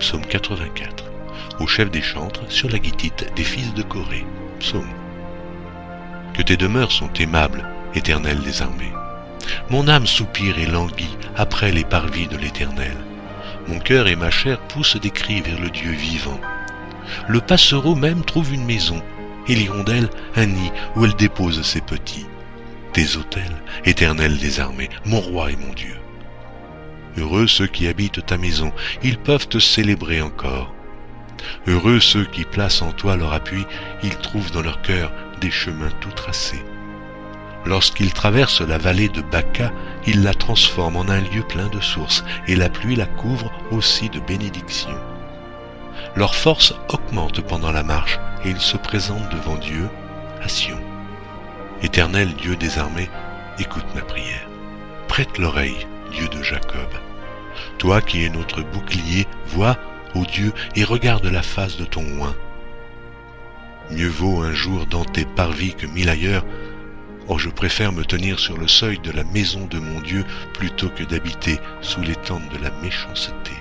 Psaume 84. Au chef des chantres, sur la guitite des fils de Corée. Psaume. Que tes demeures sont aimables, éternel des armées. Mon âme soupire et languit après les parvis de l'éternel. Mon cœur et ma chair poussent des cris vers le Dieu vivant. Le passereau même trouve une maison, et l'hirondelle un nid où elle dépose ses petits. Tes autels, éternel des armées, mon roi et mon Dieu. Heureux ceux qui habitent ta maison, ils peuvent te célébrer encore. Heureux ceux qui placent en toi leur appui, ils trouvent dans leur cœur des chemins tout tracés. Lorsqu'ils traversent la vallée de Baca, ils la transforment en un lieu plein de sources, et la pluie la couvre aussi de bénédictions. Leur force augmente pendant la marche, et ils se présentent devant Dieu à Sion. Éternel Dieu des armées, écoute ma prière. Prête l'oreille, Dieu de Jacob. Toi qui es notre bouclier, vois, ô Dieu, et regarde la face de ton oint. Mieux vaut un jour dans tes parvis que mille ailleurs. Or je préfère me tenir sur le seuil de la maison de mon Dieu plutôt que d'habiter sous les tentes de la méchanceté.